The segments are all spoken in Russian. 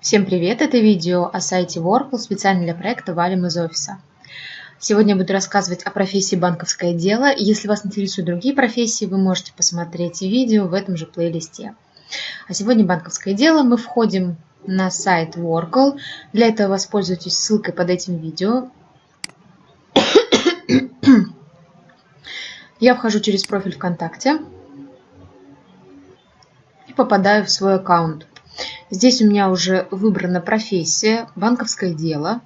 Всем привет! Это видео о сайте Workl специально для проекта «Валим из офиса». Сегодня я буду рассказывать о профессии банковское дело. Если вас интересуют другие профессии, вы можете посмотреть видео в этом же плейлисте. А сегодня банковское дело. Мы входим на сайт Workl. Для этого воспользуйтесь ссылкой под этим видео. Я вхожу через профиль ВКонтакте и попадаю в свой аккаунт. Здесь у меня уже выбрана профессия, банковское дело.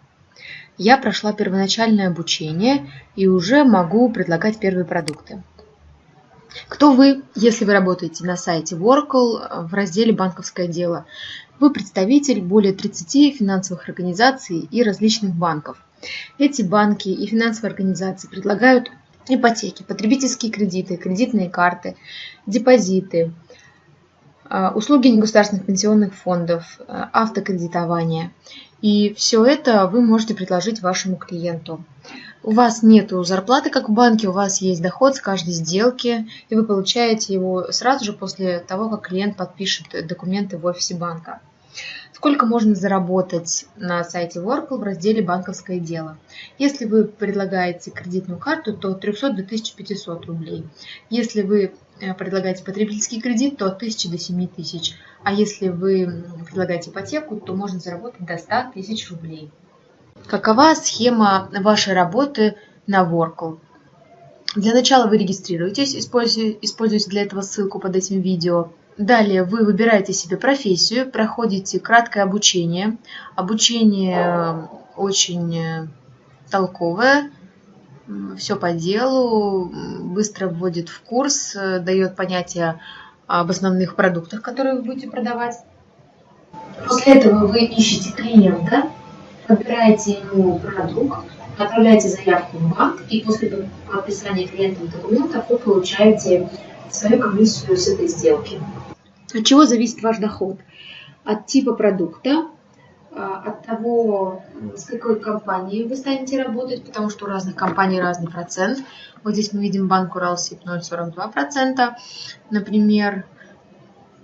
Я прошла первоначальное обучение и уже могу предлагать первые продукты. Кто вы, если вы работаете на сайте Workl в разделе «Банковское дело»? Вы представитель более 30 финансовых организаций и различных банков. Эти банки и финансовые организации предлагают ипотеки, потребительские кредиты, кредитные карты, депозиты, услуги негосударственных пенсионных фондов, а, автокредитование. И все это вы можете предложить вашему клиенту. У вас нет зарплаты, как в банке, у вас есть доход с каждой сделки, и вы получаете его сразу же после того, как клиент подпишет документы в офисе банка. Сколько можно заработать на сайте Workl в разделе «Банковское дело»? Если вы предлагаете кредитную карту, то от 300 до 1500 рублей. Если вы э, предлагаете потребительский кредит, то от 1000 до 7000. А если вы предлагаете ипотеку, то можно заработать до 100 тысяч рублей. Какова схема вашей работы на Workl? Для начала вы регистрируетесь, используйте для этого ссылку под этим видео. Далее вы выбираете себе профессию, проходите краткое обучение. Обучение э, очень э, толковое, все по делу, быстро вводит в курс, э, дает понятие об основных продуктах, которые вы будете продавать. После этого вы ищете клиента, выбираете ему продукт, отправляете заявку в банк, и после подписания клиентом документов вы получаете свою комиссию с этой сделки. От чего зависит ваш доход? От типа продукта, а, от того, с какой компанией вы станете работать, потому что у разных компаний разный процент. Вот здесь мы видим банк Уралсиб 0,42%. Например,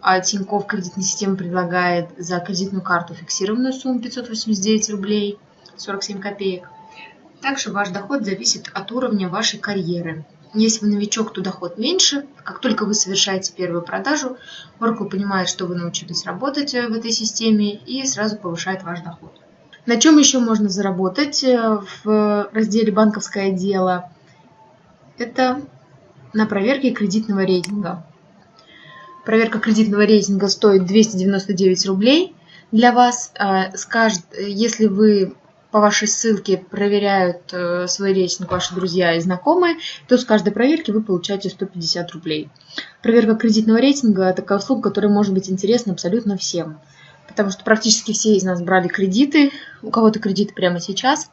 а Тинькофф кредитная система предлагает за кредитную карту фиксированную сумму 589 рублей 47 копеек. Также ваш доход зависит от уровня вашей карьеры. Если вы новичок, то доход меньше. Как только вы совершаете первую продажу, Oracle понимает, что вы научились работать э, в этой системе и сразу повышает ваш доход. На чем еще можно заработать э, в разделе «Банковское дело»? Это на проверке кредитного рейтинга. Проверка кредитного рейтинга стоит 299 рублей для вас. Э, если вы по вашей ссылке проверяют э, свой рейтинг ваши друзья и знакомые, то с каждой проверки вы получаете 150 рублей. Проверка кредитного рейтинга – такая услуга, которая может быть интересна абсолютно всем. Потому что практически все из нас брали кредиты, у кого-то кредиты прямо сейчас.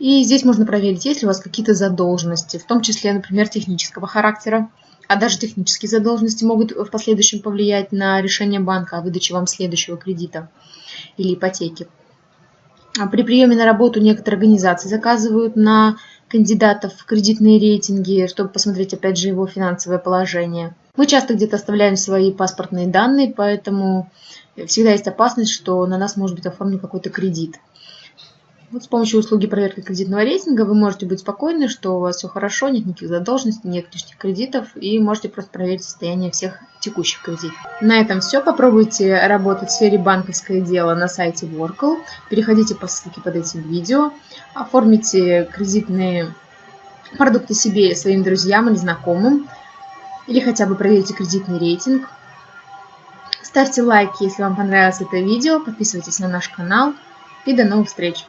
И здесь можно проверить, есть ли у вас какие-то задолженности, в том числе, например, технического характера. А даже технические задолженности могут в последующем повлиять на решение банка о выдаче вам следующего кредита или ипотеки. А при приеме на работу некоторые организации заказывают на кандидатов в кредитные рейтинги, чтобы посмотреть, опять же, его финансовое положение. Мы часто где-то оставляем свои паспортные данные, поэтому всегда есть опасность, что на нас может быть оформлен какой-то кредит. Вот с помощью услуги проверки кредитного рейтинга вы можете быть спокойны, что у вас все хорошо, нет никаких задолженностей, нет лишних кредитов, и можете просто проверить состояние всех текущих кредитов. На этом все. Попробуйте работать в сфере банковское дело на сайте Workl. Переходите по ссылке под этим видео. Оформите кредитные продукты себе, своим друзьям или знакомым. Или хотя бы проверьте кредитный рейтинг. Ставьте лайки, если вам понравилось это видео. Подписывайтесь на наш канал. И до новых встреч!